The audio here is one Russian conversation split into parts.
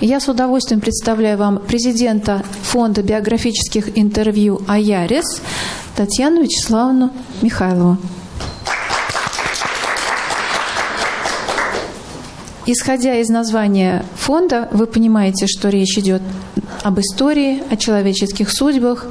Я с удовольствием представляю вам президента фонда биографических интервью «Аярис» Татьяну Вячеславовну Михайлову. Исходя из названия фонда, вы понимаете, что речь идет об истории, о человеческих судьбах,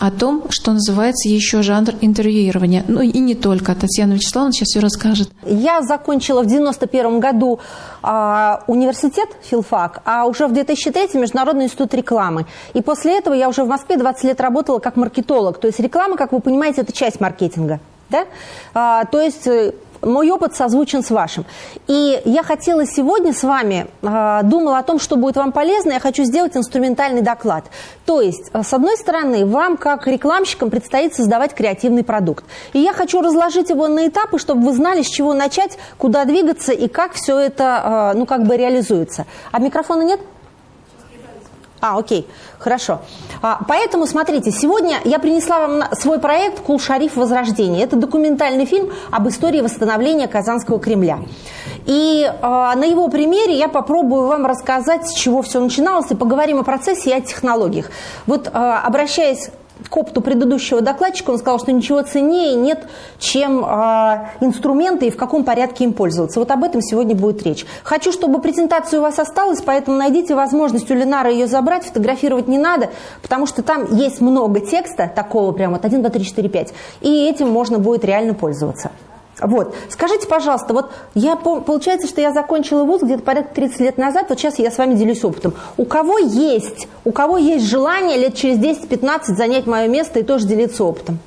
о том, что называется еще жанр интервьюирования. Ну и не только. Татьяна Вячеславовна сейчас все расскажет. Я закончила в 91 году э, университет, филфак, а уже в 2003 Международный институт рекламы. И после этого я уже в Москве 20 лет работала как маркетолог. То есть реклама, как вы понимаете, это часть маркетинга. Да? А, то есть э, мой опыт созвучен с вашим. И я хотела сегодня с вами, э, думала о том, что будет вам полезно, я хочу сделать инструментальный доклад. То есть, э, с одной стороны, вам, как рекламщикам, предстоит создавать креативный продукт. И я хочу разложить его на этапы, чтобы вы знали, с чего начать, куда двигаться и как все это, э, ну, как бы реализуется. А микрофона нет? А, окей, хорошо. А, поэтому, смотрите, сегодня я принесла вам свой проект «Кул Шариф. Возрождение». Это документальный фильм об истории восстановления Казанского Кремля. И а, на его примере я попробую вам рассказать, с чего все начиналось, и поговорим о процессе и о технологиях. Вот, а, обращаясь к опыту предыдущего докладчика, он сказал, что ничего ценнее нет, чем э, инструменты и в каком порядке им пользоваться. Вот об этом сегодня будет речь. Хочу, чтобы презентация у вас осталась, поэтому найдите возможность у Ленара ее забрать, фотографировать не надо, потому что там есть много текста, такого прямо вот 1, 2, 3, 4, 5, и этим можно будет реально пользоваться. Вот. Скажите, пожалуйста, вот я, получается, что я закончила вуз где-то порядка 30 лет назад, вот сейчас я с вами делюсь опытом. У кого есть, у кого есть желание лет через 10-15 занять мое место и тоже делиться опытом?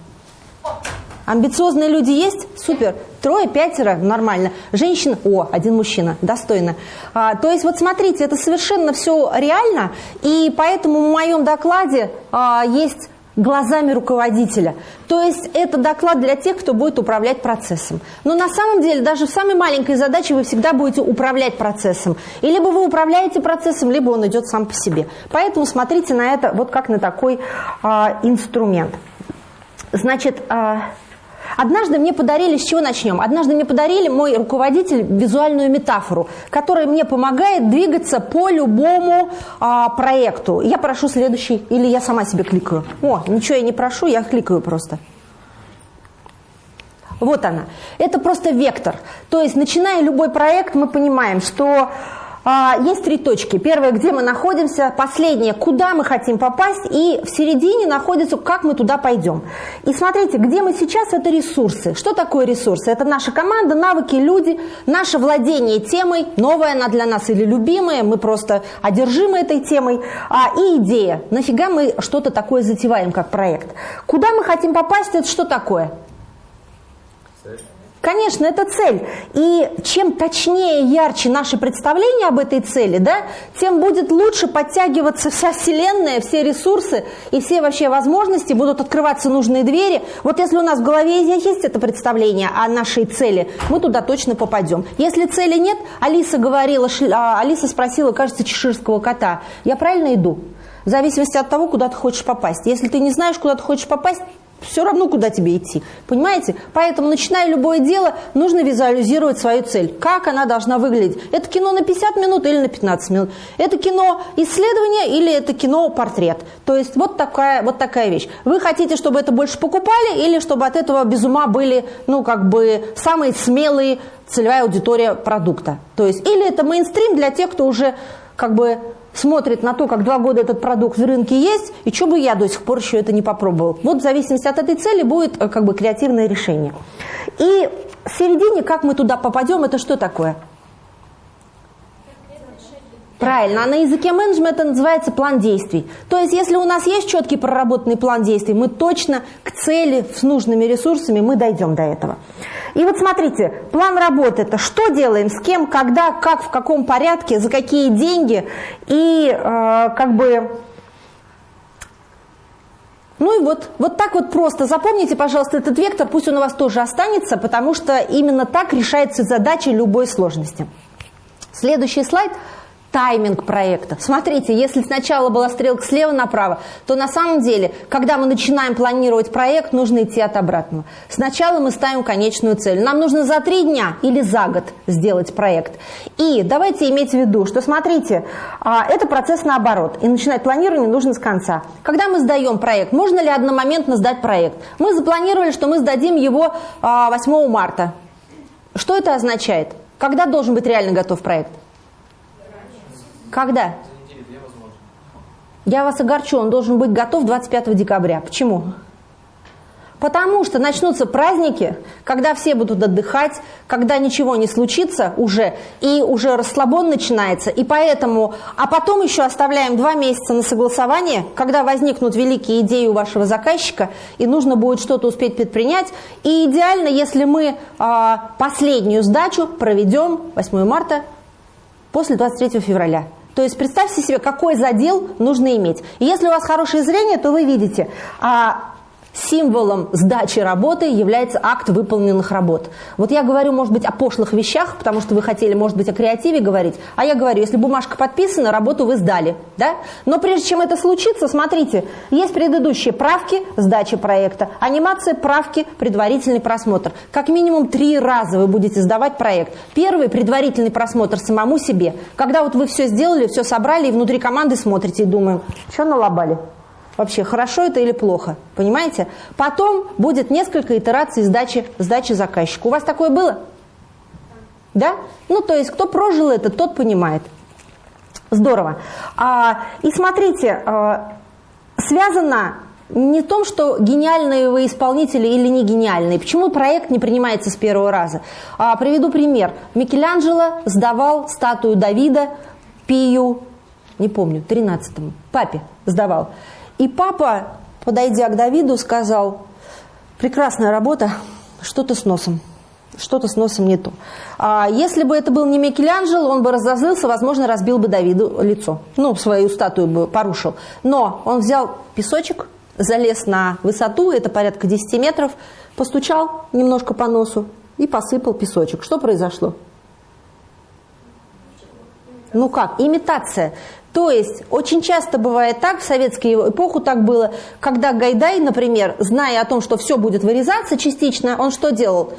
Амбициозные люди есть? Супер. Трое, пятеро, нормально. Женщина, о, один мужчина, достойно. А, то есть вот смотрите, это совершенно все реально, и поэтому в моем докладе а, есть глазами руководителя. То есть это доклад для тех, кто будет управлять процессом. Но на самом деле даже в самой маленькой задаче вы всегда будете управлять процессом. И либо вы управляете процессом, либо он идет сам по себе. Поэтому смотрите на это вот как на такой а, инструмент. Значит, а, Однажды мне подарили, с чего начнем? Однажды мне подарили мой руководитель визуальную метафору, которая мне помогает двигаться по любому а, проекту. Я прошу следующий, или я сама себе кликаю. О, ничего я не прошу, я кликаю просто. Вот она. Это просто вектор. То есть, начиная любой проект, мы понимаем, что есть три точки. Первая, где мы находимся, последняя, куда мы хотим попасть, и в середине находится, как мы туда пойдем. И смотрите, где мы сейчас, это ресурсы. Что такое ресурсы? Это наша команда, навыки, люди, наше владение темой, новая она для нас или любимая, мы просто одержимы этой темой, а, и идея. Нафига мы что-то такое затеваем, как проект? Куда мы хотим попасть, это что такое? Конечно, это цель. И чем точнее ярче наши представления об этой цели, да, тем будет лучше подтягиваться вся Вселенная, все ресурсы и все вообще возможности, будут открываться нужные двери. Вот если у нас в голове есть это представление о нашей цели, мы туда точно попадем. Если цели нет, Алиса говорила, а, Алиса спросила, кажется, чеширского кота, я правильно иду? В зависимости от того, куда ты хочешь попасть. Если ты не знаешь, куда ты хочешь попасть, все равно, куда тебе идти. Понимаете? Поэтому, начиная любое дело, нужно визуализировать свою цель. Как она должна выглядеть. Это кино на 50 минут или на 15 минут. Это кино исследование или это кино портрет. То есть вот такая, вот такая вещь. Вы хотите, чтобы это больше покупали или чтобы от этого без ума были, ну, как бы, самые смелые целевая аудитория продукта. То есть или это мейнстрим для тех, кто уже как бы смотрит на то, как два года этот продукт в рынке есть, и что бы я до сих пор еще это не попробовал. Вот в зависимости от этой цели будет э, как бы креативное решение. И в середине, как мы туда попадем, это что такое? Правильно, а на языке менеджмента называется план действий. То есть, если у нас есть четкий проработанный план действий, мы точно к цели с нужными ресурсами мы дойдем до этого. И вот смотрите, план работы – это что делаем, с кем, когда, как, в каком порядке, за какие деньги. И э, как бы ну и вот, вот так вот просто. Запомните, пожалуйста, этот вектор, пусть он у вас тоже останется, потому что именно так решается задача любой сложности. Следующий слайд – тайминг проекта. Смотрите, если сначала была стрелка слева направо, то на самом деле, когда мы начинаем планировать проект, нужно идти от обратного. Сначала мы ставим конечную цель. Нам нужно за три дня или за год сделать проект. И давайте иметь в виду, что смотрите, а, это процесс наоборот. И начинать планирование нужно с конца. Когда мы сдаем проект, можно ли одномоментно сдать проект? Мы запланировали, что мы сдадим его 8 а, марта. Что это означает? Когда должен быть реально готов проект? Когда? Я вас огорчу, он должен быть готов 25 декабря. Почему? Потому что начнутся праздники, когда все будут отдыхать, когда ничего не случится уже, и уже расслабон начинается. И поэтому, а потом еще оставляем два месяца на согласование, когда возникнут великие идеи у вашего заказчика, и нужно будет что-то успеть предпринять. И идеально, если мы а, последнюю сдачу проведем 8 марта после 23 февраля. То есть представьте себе, какой задел нужно иметь. И если у вас хорошее зрение, то вы видите, а символом сдачи работы является акт выполненных работ. Вот я говорю, может быть, о пошлых вещах, потому что вы хотели, может быть, о креативе говорить, а я говорю, если бумажка подписана, работу вы сдали. Да? Но прежде чем это случится, смотрите, есть предыдущие правки сдачи проекта, анимация, правки, предварительный просмотр. Как минимум три раза вы будете сдавать проект. Первый – предварительный просмотр самому себе. Когда вот вы все сделали, все собрали, и внутри команды смотрите и думаем, что налобали? Вообще, хорошо это или плохо, понимаете? Потом будет несколько итераций сдачи, сдачи заказчику. У вас такое было? Да? Ну, то есть, кто прожил это, тот понимает. Здорово. А, и смотрите, а, связано не в том, что гениальные вы исполнители или не гениальные. Почему проект не принимается с первого раза? А, приведу пример. Микеланджело сдавал статую Давида Пию, не помню, 13-му, папе сдавал. И папа, подойдя к Давиду, сказал, прекрасная работа, что-то с носом. Что-то с носом не то. А если бы это был не Микеланджело, он бы разозлился, возможно, разбил бы Давиду лицо. Ну, свою статую бы порушил. Но он взял песочек, залез на высоту, это порядка 10 метров, постучал немножко по носу и посыпал песочек. Что произошло? Ну как? Имитация. То есть очень часто бывает так, в советскую эпоху так было, когда Гайдай, например, зная о том, что все будет вырезаться частично, он что делал?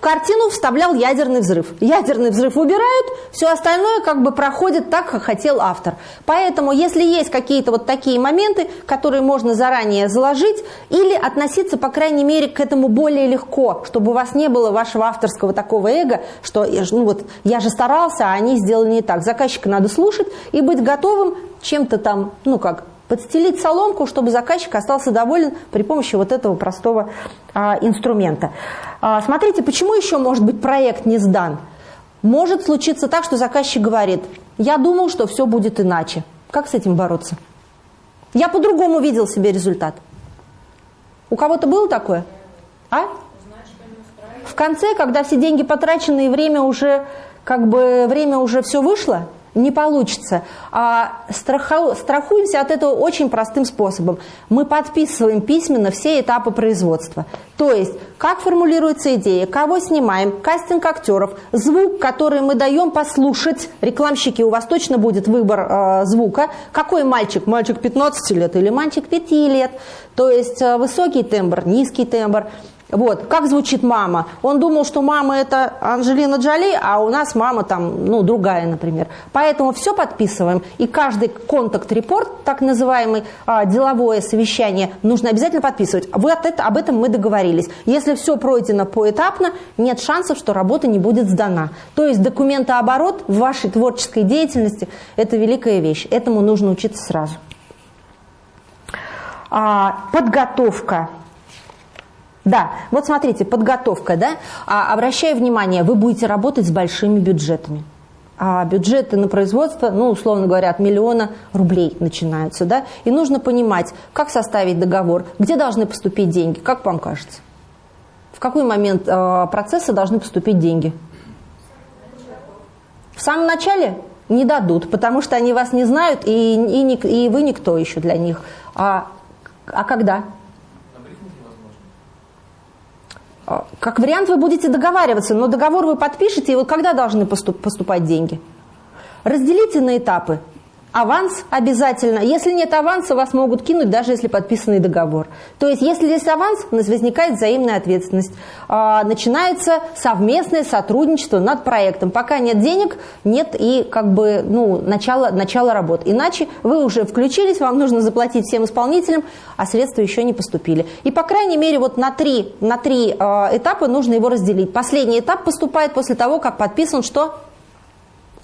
Картину вставлял ядерный взрыв. Ядерный взрыв убирают, все остальное как бы проходит так, как хотел автор. Поэтому, если есть какие-то вот такие моменты, которые можно заранее заложить, или относиться, по крайней мере, к этому более легко, чтобы у вас не было вашего авторского такого эго, что ну вот, я же старался, а они сделали не так. Заказчика надо слушать и быть готовым чем-то там, ну как, подстелить соломку, чтобы заказчик остался доволен при помощи вот этого простого а, инструмента. А, смотрите, почему еще может быть проект не сдан? Может случиться так, что заказчик говорит, я думал, что все будет иначе. Как с этим бороться? Я по-другому видел себе результат. У кого-то было такое? А? В конце, когда все деньги потрачены и время уже, как бы, время уже все вышло – не получится. А страху, страхуемся от этого очень простым способом. Мы подписываем письменно все этапы производства. То есть, как формулируется идея, кого снимаем, кастинг актеров, звук, который мы даем послушать. Рекламщики, у вас точно будет выбор э, звука. Какой мальчик? Мальчик 15 лет или мальчик 5 лет? То есть, э, высокий тембр, низкий тембр. Вот, как звучит мама? Он думал, что мама это Анжелина Джоли, а у нас мама там, ну, другая, например. Поэтому все подписываем, и каждый контакт-репорт, так называемый а, деловое совещание, нужно обязательно подписывать. Вот это, об этом мы договорились. Если все пройдено поэтапно, нет шансов, что работа не будет сдана. То есть документооборот в вашей творческой деятельности – это великая вещь. Этому нужно учиться сразу. А, подготовка да, вот смотрите, подготовка, да, а, обращаю внимание, вы будете работать с большими бюджетами. А бюджеты на производство, ну, условно говоря, от миллиона рублей начинаются, да, и нужно понимать, как составить договор, где должны поступить деньги, как вам кажется? В какой момент э, процесса должны поступить деньги? В самом начале не дадут, потому что они вас не знают, и, и, и вы никто еще для них. А, а когда? А, как вариант вы будете договариваться, но договор вы подпишете, и вот когда должны поступ, поступать деньги? Разделите на этапы. Аванс обязательно. Если нет аванса, вас могут кинуть, даже если подписанный договор. То есть, если есть аванс, у нас возникает взаимная ответственность. А, начинается совместное сотрудничество над проектом. Пока нет денег, нет и как бы ну, начала, начала работ. Иначе вы уже включились, вам нужно заплатить всем исполнителям, а средства еще не поступили. И, по крайней мере, вот на три, на три э, этапа нужно его разделить. Последний этап поступает после того, как подписан что?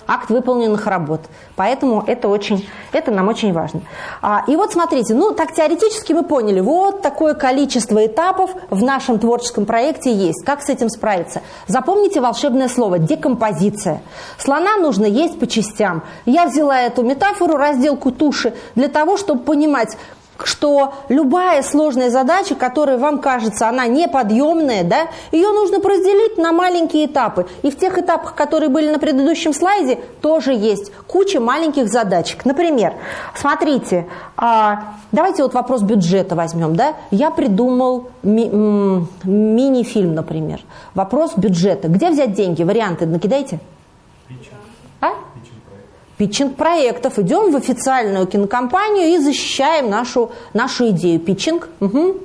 Акт выполненных работ. Поэтому это, очень, это нам очень важно. А, и вот смотрите, ну так теоретически мы поняли, вот такое количество этапов в нашем творческом проекте есть. Как с этим справиться? Запомните волшебное слово – декомпозиция. Слона нужно есть по частям. Я взяла эту метафору, разделку туши, для того, чтобы понимать, что любая сложная задача, которая вам кажется, она неподъемная, да, ее нужно разделить на маленькие этапы. И в тех этапах, которые были на предыдущем слайде, тоже есть куча маленьких задачек. Например, смотрите, а, давайте вот вопрос бюджета возьмем. Да? Я придумал ми мини-фильм, например. Вопрос бюджета. Где взять деньги? Варианты накидайте. А? Питчинг проектов. Идем в официальную кинокомпанию и защищаем нашу, нашу идею. Питчинг. Угу.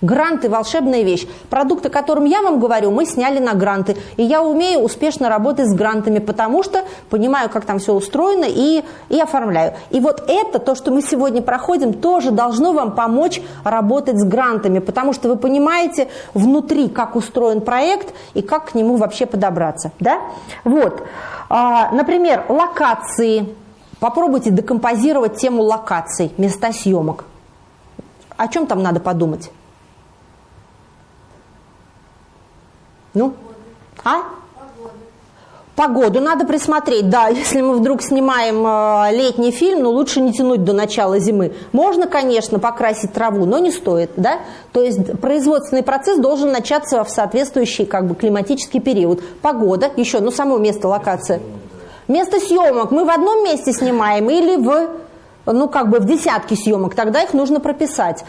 Гранты – волшебная вещь. Продукты, о котором я вам говорю, мы сняли на гранты. И я умею успешно работать с грантами, потому что понимаю, как там все устроено и, и оформляю. И вот это, то, что мы сегодня проходим, тоже должно вам помочь работать с грантами, потому что вы понимаете внутри, как устроен проект и как к нему вообще подобраться. Да? Вот. А, например, локации. Попробуйте декомпозировать тему локаций, места съемок. О чем там надо подумать? Ну? А? Погоду надо присмотреть, да, если мы вдруг снимаем э, летний фильм, но лучше не тянуть до начала зимы. Можно, конечно, покрасить траву, но не стоит, да. То есть производственный процесс должен начаться в соответствующий как бы климатический период. Погода, еще, ну само место, локация. Место съемок мы в одном месте снимаем или в ну, как бы в десятки съемок, тогда их нужно прописать.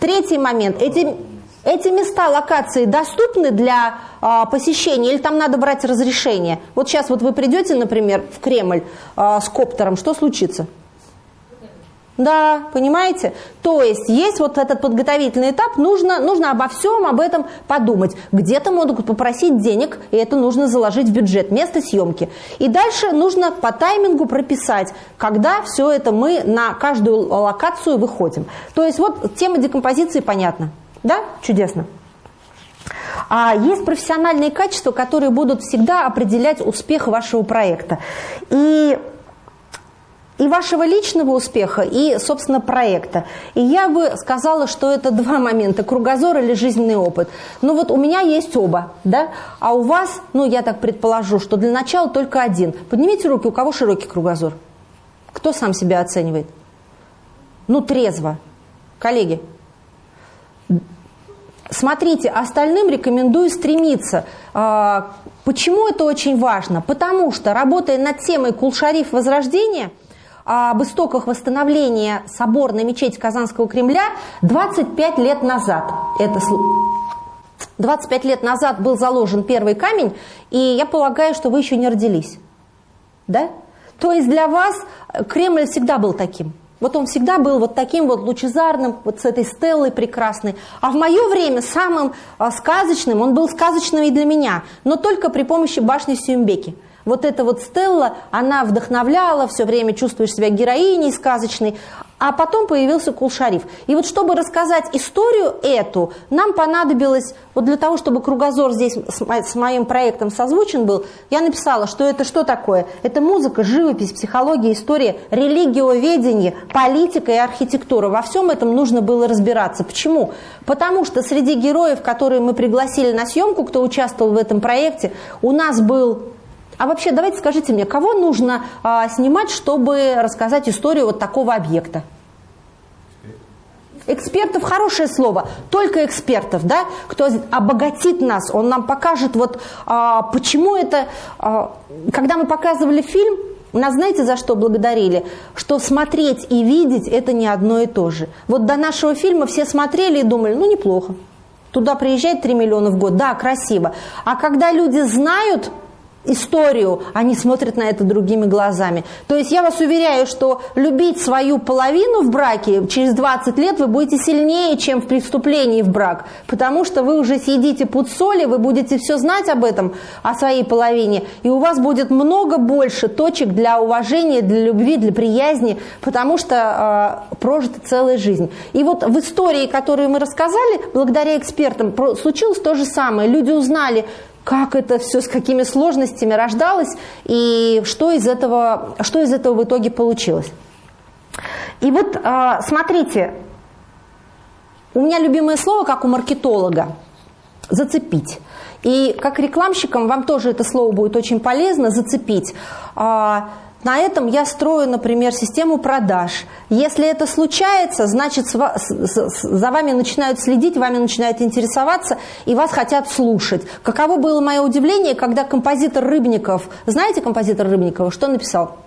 Третий момент. Эти эти места, локации доступны для а, посещения или там надо брать разрешение? Вот сейчас вот вы придете, например, в Кремль а, с коптером, что случится? Да, понимаете? То есть есть вот этот подготовительный этап, нужно, нужно обо всем об этом подумать. Где-то могут попросить денег, и это нужно заложить в бюджет, место съемки. И дальше нужно по таймингу прописать, когда все это мы на каждую локацию выходим. То есть вот тема декомпозиции понятна. Да? Чудесно. А есть профессиональные качества, которые будут всегда определять успех вашего проекта. И и вашего личного успеха, и, собственно, проекта. И я бы сказала, что это два момента, кругозор или жизненный опыт. Ну вот у меня есть оба, да, а у вас, ну я так предположу, что для начала только один. Поднимите руки, у кого широкий кругозор? Кто сам себя оценивает? Ну, трезво. Коллеги, Смотрите, остальным рекомендую стремиться. А, почему это очень важно? Потому что, работая над темой Кулшариф Возрождения, об истоках восстановления соборной мечети Казанского Кремля 25 лет назад. Это 25 лет назад был заложен первый камень, и я полагаю, что вы еще не родились. Да? То есть для вас Кремль всегда был таким. Вот он всегда был вот таким вот лучезарным, вот с этой стеллой прекрасной. А в мое время самым а, сказочным, он был сказочным и для меня, но только при помощи башни Сюмбеки. Вот эта вот Стелла, она вдохновляла, все время чувствуешь себя героиней сказочной, а потом появился Кулшариф. И вот чтобы рассказать историю эту, нам понадобилось, вот для того, чтобы кругозор здесь с моим проектом созвучен был, я написала, что это что такое? Это музыка, живопись, психология, история, религиоведение, политика и архитектура. Во всем этом нужно было разбираться. Почему? Потому что среди героев, которые мы пригласили на съемку, кто участвовал в этом проекте, у нас был а вообще, давайте скажите мне, кого нужно а, снимать, чтобы рассказать историю вот такого объекта? Экспертов хорошее слово, только экспертов, да, кто обогатит нас, он нам покажет, вот а, почему это, а, когда мы показывали фильм, нас знаете, за что благодарили? Что смотреть и видеть это не одно и то же. Вот до нашего фильма все смотрели и думали, ну неплохо. Туда приезжает 3 миллиона в год, да, красиво. А когда люди знают, историю, они смотрят на это другими глазами. То есть я вас уверяю, что любить свою половину в браке через 20 лет вы будете сильнее, чем в преступлении в брак, потому что вы уже съедите пуд соли, вы будете все знать об этом, о своей половине, и у вас будет много больше точек для уважения, для любви, для приязни, потому что э, прожита целая жизнь. И вот в истории, которую мы рассказали, благодаря экспертам, случилось то же самое. Люди узнали, как это все, с какими сложностями рождалось и что из этого, что из этого в итоге получилось. И вот а, смотрите, у меня любимое слово, как у маркетолога, зацепить. И как рекламщикам вам тоже это слово будет очень полезно, зацепить. На этом я строю, например, систему продаж. Если это случается, значит, за вами начинают следить, вами начинают интересоваться, и вас хотят слушать. Каково было мое удивление, когда композитор Рыбников, знаете композитор Рыбникова, что написал?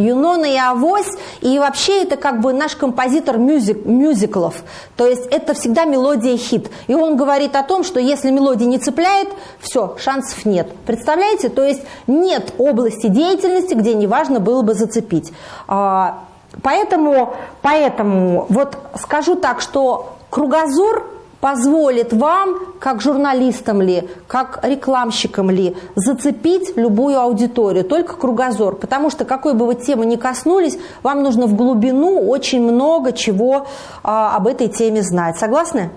Юнона и Авось, и вообще это как бы наш композитор мюзик, мюзиклов, то есть это всегда мелодия хит. И он говорит о том, что если мелодия не цепляет, все, шансов нет. Представляете? То есть нет области деятельности, где неважно было бы зацепить. А, поэтому, поэтому вот скажу так, что кругозор позволит вам, как журналистам ли, как рекламщикам ли, зацепить любую аудиторию, только кругозор. Потому что какой бы вы темы ни коснулись, вам нужно в глубину очень много чего а, об этой теме знать. Согласны?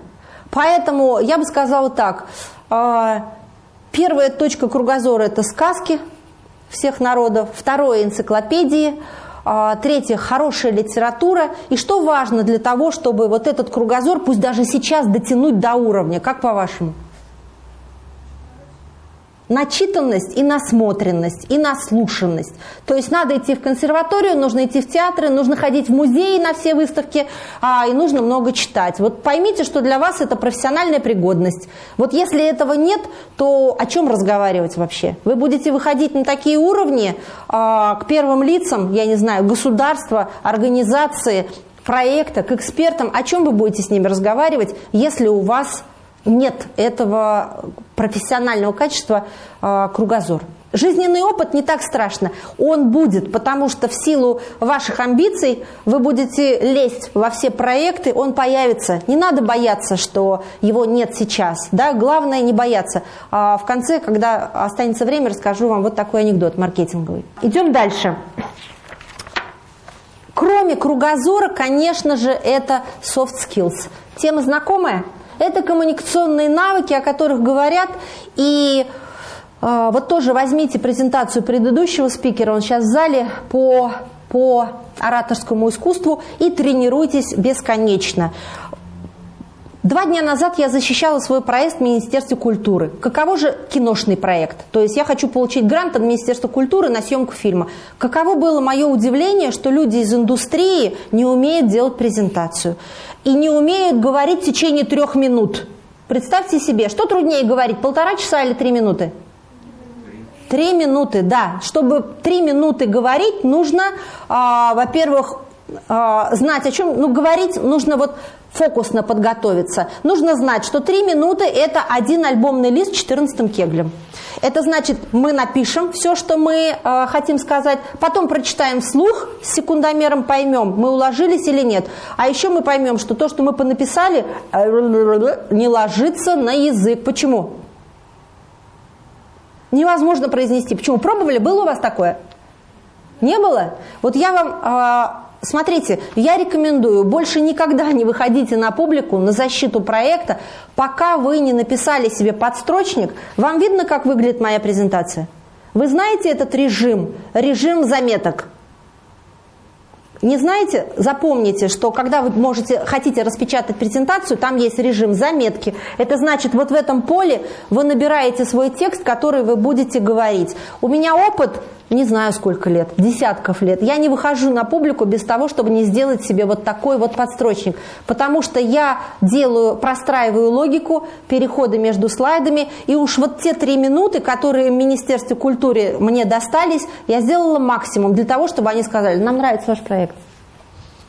Поэтому я бы сказала так. А, первая точка кругозора – это сказки всех народов. Второе – энциклопедии – третье – хорошая литература. И что важно для того, чтобы вот этот кругозор, пусть даже сейчас, дотянуть до уровня? Как по-вашему? Начитанность и насмотренность, и наслушанность. То есть надо идти в консерваторию, нужно идти в театры, нужно ходить в музеи на все выставки, а, и нужно много читать. Вот поймите, что для вас это профессиональная пригодность. Вот если этого нет, то о чем разговаривать вообще? Вы будете выходить на такие уровни а, к первым лицам, я не знаю, государства, организации, проекта, к экспертам. О чем вы будете с ними разговаривать, если у вас нет этого профессионального качества э, кругозор. Жизненный опыт не так страшно. Он будет, потому что в силу ваших амбиций вы будете лезть во все проекты, он появится. Не надо бояться, что его нет сейчас. Да? Главное не бояться. А в конце, когда останется время, расскажу вам вот такой анекдот маркетинговый. Идем дальше. Кроме кругозора, конечно же, это soft skills. Тема знакомая? Это коммуникационные навыки, о которых говорят. И э, вот тоже возьмите презентацию предыдущего спикера, он сейчас в зале по, по ораторскому искусству и тренируйтесь бесконечно. Два дня назад я защищала свой проект в Министерстве культуры. Каково же киношный проект? То есть я хочу получить грант от Министерства культуры на съемку фильма. Каково было мое удивление, что люди из индустрии не умеют делать презентацию и не умеют говорить в течение трех минут. Представьте себе, что труднее говорить, полтора часа или три минуты? Три минуты, да. Чтобы три минуты говорить, нужно, а, во-первых, а, знать о чем, ну, говорить нужно вот фокусно подготовиться. Нужно знать, что три минуты – это один альбомный лист с 14 кеглем. Это значит, мы напишем все, что мы э, хотим сказать, потом прочитаем вслух, с секундомером поймем, мы уложились или нет. А еще мы поймем, что то, что мы понаписали, э, не ложится на язык. Почему? Невозможно произнести. Почему? Пробовали? Было у вас такое? Не было? Вот я вам э, Смотрите, я рекомендую, больше никогда не выходите на публику на защиту проекта, пока вы не написали себе подстрочник. Вам видно, как выглядит моя презентация? Вы знаете этот режим, режим заметок? Не знаете? Запомните, что когда вы можете, хотите распечатать презентацию, там есть режим заметки. Это значит, вот в этом поле вы набираете свой текст, который вы будете говорить. У меня опыт не знаю сколько лет, десятков лет. Я не выхожу на публику без того, чтобы не сделать себе вот такой вот подстрочник. Потому что я делаю, простраиваю логику, переходы между слайдами. И уж вот те три минуты, которые в Министерстве культуры мне достались, я сделала максимум для того, чтобы они сказали, нам нравится ваш проект.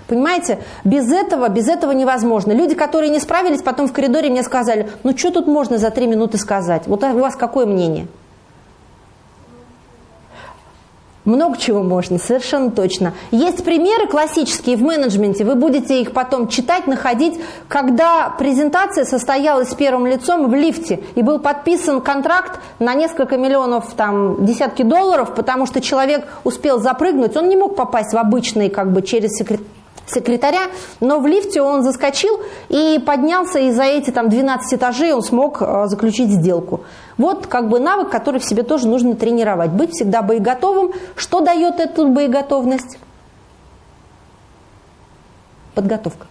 Понимаете, без этого, без этого невозможно. Люди, которые не справились, потом в коридоре мне сказали, ну что тут можно за три минуты сказать? Вот у вас какое мнение? Много чего можно, совершенно точно. Есть примеры классические в менеджменте, вы будете их потом читать, находить, когда презентация состоялась с первым лицом в лифте, и был подписан контракт на несколько миллионов, там, десятки долларов, потому что человек успел запрыгнуть, он не мог попасть в обычный, как бы, через секретарь секретаря, но в лифте он заскочил и поднялся, и за эти там 12 этажей он смог э, заключить сделку. Вот как бы навык, который в себе тоже нужно тренировать. Быть всегда боеготовым. Что дает эту боеготовность? Подготовка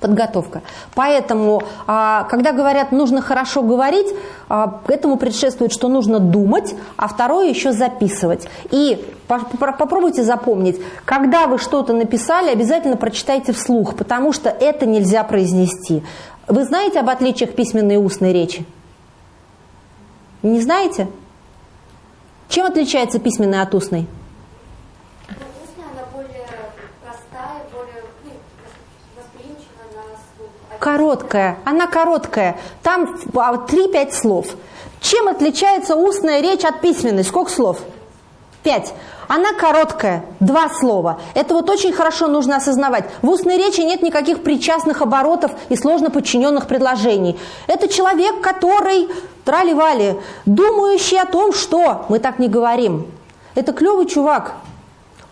подготовка. Поэтому, а, когда говорят, нужно хорошо говорить, а, этому предшествует, что нужно думать, а второе еще записывать. И попробуйте запомнить, когда вы что-то написали, обязательно прочитайте вслух, потому что это нельзя произнести. Вы знаете об отличиях письменной и устной речи? Не знаете? Чем отличается письменная от устной? Короткая, она короткая. Там 3-5 слов. Чем отличается устная речь от письменной? Сколько слов? Пять. Она короткая, два слова. Это вот очень хорошо нужно осознавать. В устной речи нет никаких причастных оборотов и сложно подчиненных предложений. Это человек, который, трали-вали, думающий о том, что мы так не говорим. Это клевый чувак.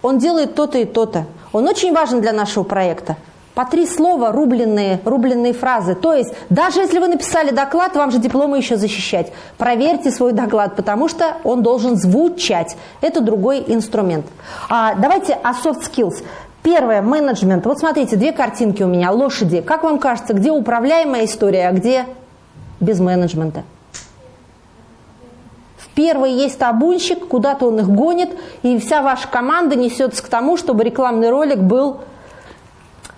Он делает то-то и то-то. Он очень важен для нашего проекта по три слова рубленные, рубленные фразы. То есть, даже если вы написали доклад, вам же дипломы еще защищать. Проверьте свой доклад, потому что он должен звучать. Это другой инструмент. А, давайте о soft skills. Первое, менеджмент. Вот смотрите, две картинки у меня, лошади. Как вам кажется, где управляемая история, а где без менеджмента? В первой есть табунщик, куда-то он их гонит, и вся ваша команда несется к тому, чтобы рекламный ролик был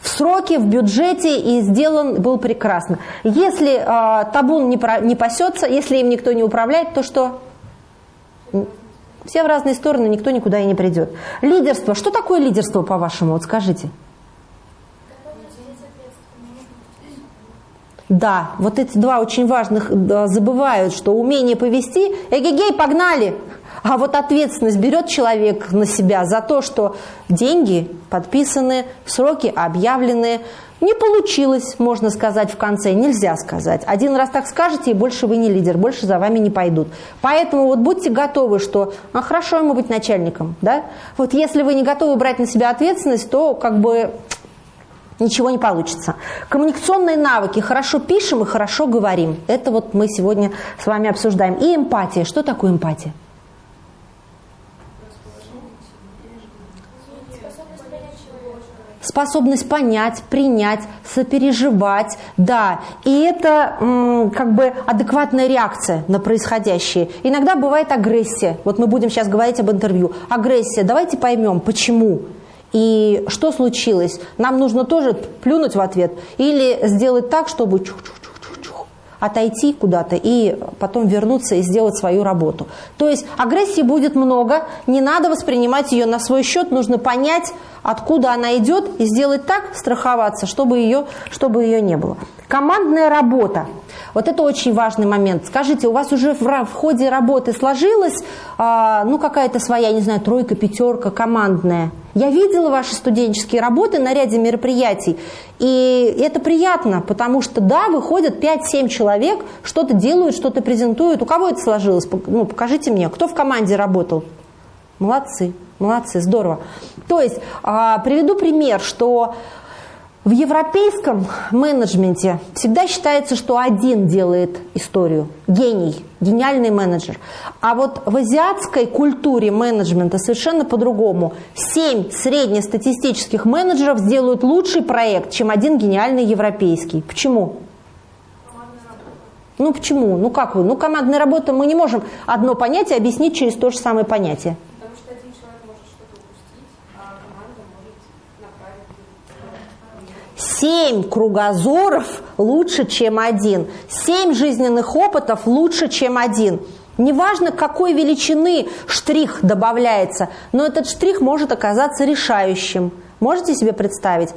в сроке, в бюджете и сделан был прекрасно. Если э, табун не, про, не пасется, если им никто не управляет, то что? Все в разные стороны, никто никуда и не придет. Лидерство. Что такое лидерство, по-вашему? Вот скажите. Да, вот эти два очень важных забывают, что умение повести, эгегей, погнали, а вот ответственность берет человек на себя за то, что деньги подписаны, сроки объявлены. Не получилось, можно сказать, в конце, нельзя сказать. Один раз так скажете, и больше вы не лидер, больше за вами не пойдут. Поэтому вот будьте готовы, что а хорошо ему быть начальником. Да? Вот если вы не готовы брать на себя ответственность, то как бы ничего не получится. Коммуникационные навыки. Хорошо пишем и хорошо говорим. Это вот мы сегодня с вами обсуждаем. И эмпатия. Что такое эмпатия? Способность понять, принять, сопереживать, да. И это как бы адекватная реакция на происходящее. Иногда бывает агрессия. Вот мы будем сейчас говорить об интервью. Агрессия. Давайте поймем, почему. И что случилось? Нам нужно тоже плюнуть в ответ или сделать так, чтобы отойти куда-то и потом вернуться и сделать свою работу. То есть агрессии будет много, не надо воспринимать ее на свой счет, нужно понять, откуда она идет, и сделать так, страховаться, чтобы ее, чтобы ее не было. Командная работа. Вот это очень важный момент. Скажите, у вас уже в, в ходе работы сложилась а, ну, какая-то своя, не знаю, тройка, пятерка командная? Я видела ваши студенческие работы на ряде мероприятий, и это приятно, потому что, да, выходят 5-7 человек, что-то делают, что-то презентуют. У кого это сложилось? Ну, покажите мне, кто в команде работал? Молодцы, молодцы, здорово. То есть, а, приведу пример, что в европейском менеджменте всегда считается, что один делает историю, гений, гениальный менеджер. А вот в азиатской культуре менеджмента совершенно по-другому. Семь среднестатистических менеджеров сделают лучший проект, чем один гениальный европейский. Почему? Ну почему? Ну как вы? Ну командная работа мы не можем одно понятие объяснить через то же самое понятие. Семь кругозоров лучше, чем один. Семь жизненных опытов лучше, чем один. Неважно, какой величины штрих добавляется, но этот штрих может оказаться решающим. Можете себе представить?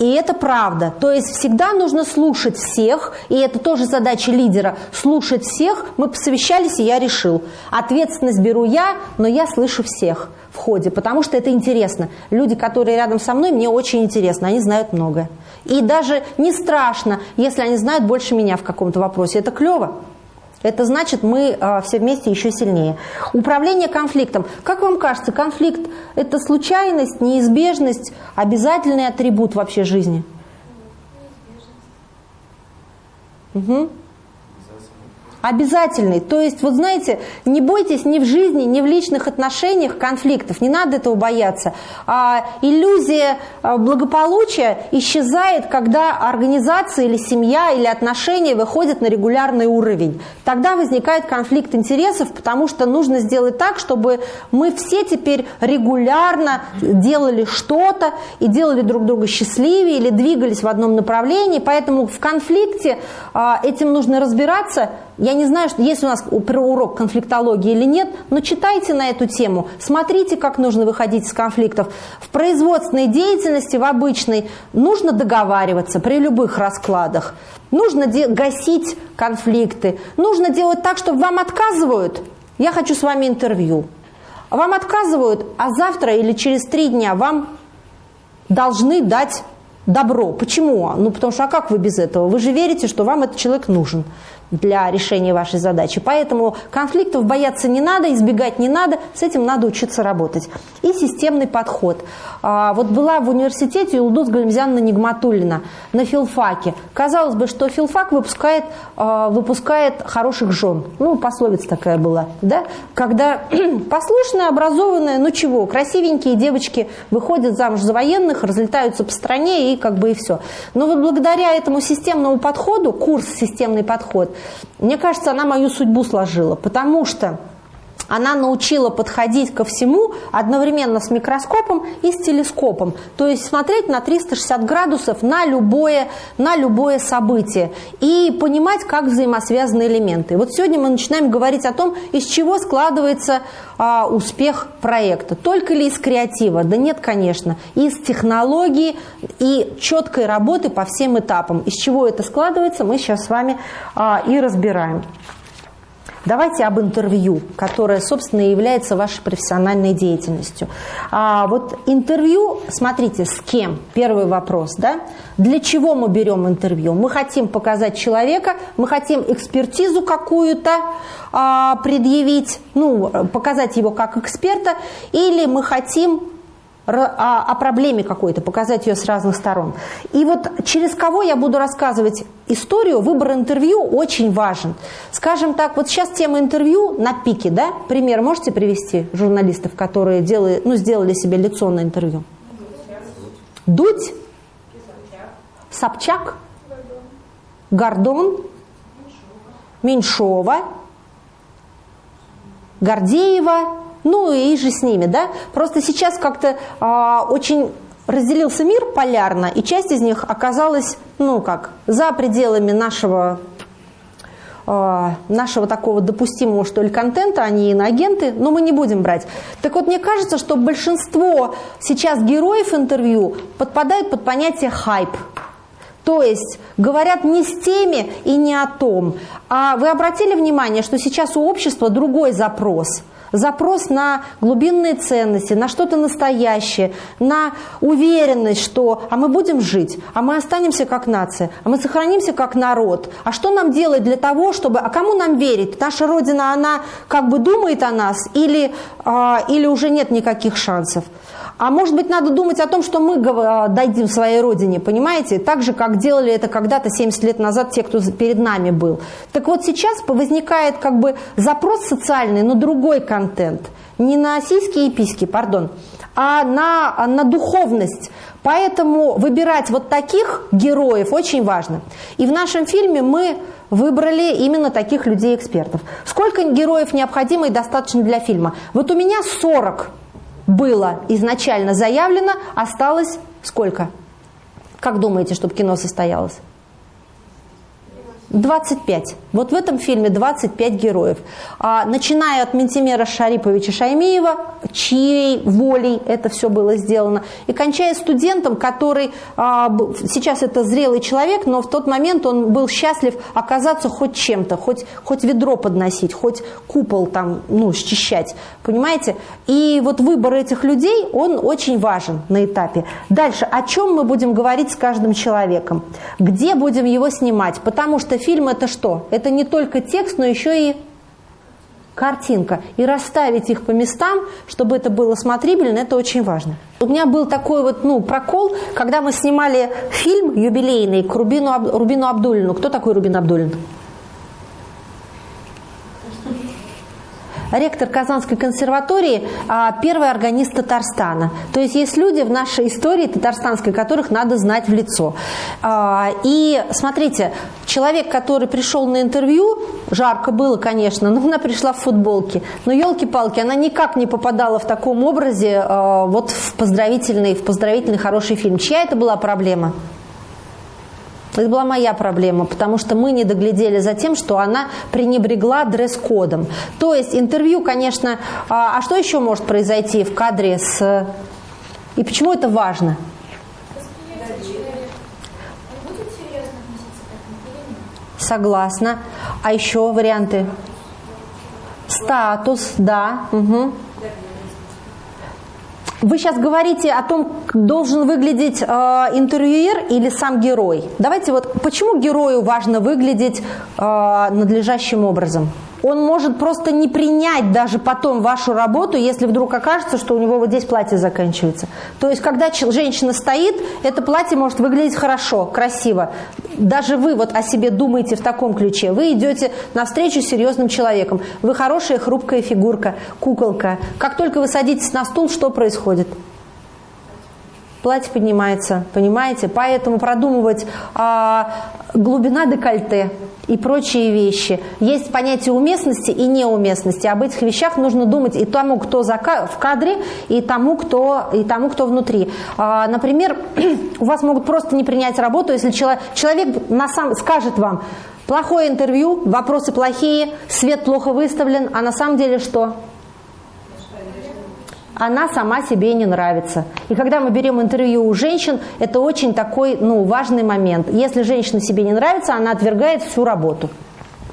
И это правда. То есть всегда нужно слушать всех, и это тоже задача лидера. Слушать всех. Мы посовещались, и я решил. Ответственность беру я, но я слышу всех в ходе, потому что это интересно. Люди, которые рядом со мной, мне очень интересно, они знают многое. И даже не страшно, если они знают больше меня в каком-то вопросе. Это клево. Это значит, мы э, все вместе еще сильнее. Управление конфликтом. Как вам кажется, конфликт – это случайность, неизбежность, обязательный атрибут вообще жизни? Угу. Обязательный. То есть, вот знаете, не бойтесь ни в жизни, ни в личных отношениях конфликтов. Не надо этого бояться. А, иллюзия а, благополучия исчезает, когда организация или семья или отношения выходят на регулярный уровень. Тогда возникает конфликт интересов, потому что нужно сделать так, чтобы мы все теперь регулярно делали что-то и делали друг друга счастливее или двигались в одном направлении. Поэтому в конфликте а, этим нужно разбираться – я не знаю, что есть у нас урок конфликтологии или нет, но читайте на эту тему, смотрите, как нужно выходить из конфликтов. В производственной деятельности, в обычной, нужно договариваться при любых раскладах. Нужно гасить конфликты. Нужно делать так, чтобы вам отказывают. Я хочу с вами интервью. Вам отказывают, а завтра или через три дня вам должны дать добро. Почему? Ну, потому что, а как вы без этого? Вы же верите, что вам этот человек нужен для решения вашей задачи. Поэтому конфликтов бояться не надо, избегать не надо, с этим надо учиться работать. И системный подход. А, вот была в университете Илдус Галимзяна Нигматуллина на филфаке. Казалось бы, что филфак выпускает, а, выпускает хороших жен. Ну, пословица такая была. Да? Когда послушные, образованные, ну чего, красивенькие девочки выходят замуж за военных, разлетаются по стране и как бы и все. Но вот благодаря этому системному подходу, курс «Системный подход», мне кажется, она мою судьбу сложила, потому что она научила подходить ко всему одновременно с микроскопом и с телескопом. То есть смотреть на 360 градусов на любое, на любое событие и понимать, как взаимосвязаны элементы. Вот сегодня мы начинаем говорить о том, из чего складывается а, успех проекта. Только ли из креатива? Да нет, конечно. Из технологии и четкой работы по всем этапам. Из чего это складывается, мы сейчас с вами а, и разбираем. Давайте об интервью, которое, собственно, является вашей профессиональной деятельностью. А вот интервью, смотрите, с кем? Первый вопрос, да? Для чего мы берем интервью? Мы хотим показать человека, мы хотим экспертизу какую-то а, предъявить, ну, показать его как эксперта, или мы хотим о, о проблеме какой-то, показать ее с разных сторон. И вот через кого я буду рассказывать историю, выбор интервью очень важен. Скажем так, вот сейчас тема интервью на пике, да? Пример можете привести журналистов, которые делали, ну, сделали себе лицо на интервью? Дудь? Собчак? Гордон? Меньшова? Гордеева? Ну и же с ними, да. Просто сейчас как-то а, очень разделился мир полярно, и часть из них оказалась, ну как, за пределами нашего а, нашего такого допустимого, что ли, контента, они иноагенты, но мы не будем брать. Так вот, мне кажется, что большинство сейчас героев интервью подпадают под понятие хайп. То есть говорят не с теми и не о том. А вы обратили внимание, что сейчас у общества другой запрос – запрос на глубинные ценности, на что-то настоящее, на уверенность, что а мы будем жить, а мы останемся как нация, а мы сохранимся как народ. А что нам делать для того, чтобы... А кому нам верить? Наша Родина, она как бы думает о нас или, а, или уже нет никаких шансов? А может быть, надо думать о том, что мы а, дадим своей родине, понимаете? Так же, как делали это когда-то 70 лет назад те, кто перед нами был. Так вот сейчас возникает как бы запрос социальный на другой контент. Не на сиськи и письки, пардон, а на, а на духовность. Поэтому выбирать вот таких героев очень важно. И в нашем фильме мы выбрали именно таких людей-экспертов. Сколько героев необходимо и достаточно для фильма? Вот у меня 40 было изначально заявлено, осталось сколько? Как думаете, чтобы кино состоялось? 25. Вот в этом фильме 25 героев. А, начиная от Ментимера Шариповича Шаймиева, чьей волей это все было сделано, и кончая студентом, который а, сейчас это зрелый человек, но в тот момент он был счастлив оказаться хоть чем-то, хоть, хоть ведро подносить, хоть купол там, ну, счищать. Понимаете? И вот выбор этих людей, он очень важен на этапе. Дальше, о чем мы будем говорить с каждым человеком? Где будем его снимать? Потому что фильм это что? Это не только текст, но еще и картинка. И расставить их по местам, чтобы это было смотрибельно, это очень важно. У меня был такой вот ну, прокол, когда мы снимали фильм юбилейный к Рубину, Рубину Абдулину. Кто такой Рубин Абдулин? Ректор Казанской консерватории, а, первый органист Татарстана. То есть есть люди в нашей истории татарстанской, которых надо знать в лицо. А, и смотрите, человек, который пришел на интервью, жарко было, конечно, но она пришла в футболке. Но елки-палки, она никак не попадала в таком образе а, вот в поздравительный, в поздравительный хороший фильм. Чья это была проблема? Это была моя проблема, потому что мы не доглядели за тем, что она пренебрегла дресс-кодом. То есть интервью, конечно, а, а что еще может произойти в кадре с... И почему это важно? Согласна. А еще варианты? Статус, да. Угу. Вы сейчас говорите о том, должен выглядеть э, интервьюер или сам герой. Давайте вот, почему герою важно выглядеть э, надлежащим образом? Он может просто не принять даже потом вашу работу, если вдруг окажется, что у него вот здесь платье заканчивается. То есть, когда женщина стоит, это платье может выглядеть хорошо, красиво. Даже вы вот о себе думаете в таком ключе. Вы идете навстречу серьезным человеком. Вы хорошая, хрупкая фигурка, куколка. Как только вы садитесь на стул, что происходит? Платье поднимается, понимаете? Поэтому продумывать а, глубина декольте и прочие вещи. Есть понятие уместности и неуместности. Об этих вещах нужно думать и тому, кто в кадре, и тому, кто, и тому, кто внутри. А, например, у вас могут просто не принять работу, если человек, человек на сам, скажет вам, плохое интервью, вопросы плохие, свет плохо выставлен, а на самом деле что? Она сама себе не нравится. И когда мы берем интервью у женщин, это очень такой ну, важный момент. Если женщина себе не нравится, она отвергает всю работу.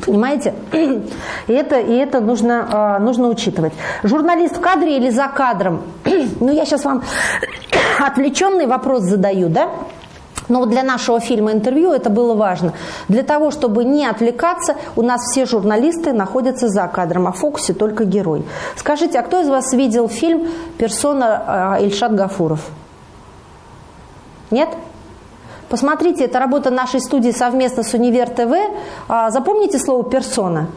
Понимаете? И это, и это нужно, э, нужно учитывать. Журналист в кадре или за кадром? ну, я сейчас вам отвлеченный вопрос задаю, да? Но для нашего фильма интервью это было важно. Для того, чтобы не отвлекаться, у нас все журналисты находятся за кадром, а в фокусе только герой. Скажите, а кто из вас видел фильм «Персона» Ильшат Гафуров? Нет? Посмотрите, это работа нашей студии совместно с Универ ТВ. А, запомните слово «персона».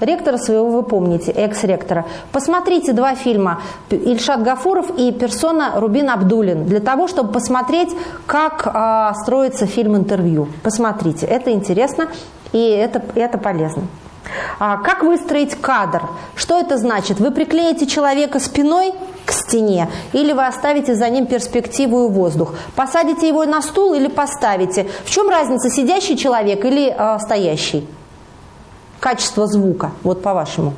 Ректора своего вы помните, экс-ректора. Посмотрите два фильма «Ильшат Гафуров» и «Персона» Рубин Абдулин для того, чтобы посмотреть, как а, строится фильм-интервью. Посмотрите, это интересно и это, это полезно. А, как выстроить кадр? Что это значит? Вы приклеите человека спиной к стене или вы оставите за ним перспективу и воздух? Посадите его на стул или поставите? В чем разница, сидящий человек или а, стоящий? Качество звука, вот по-вашему?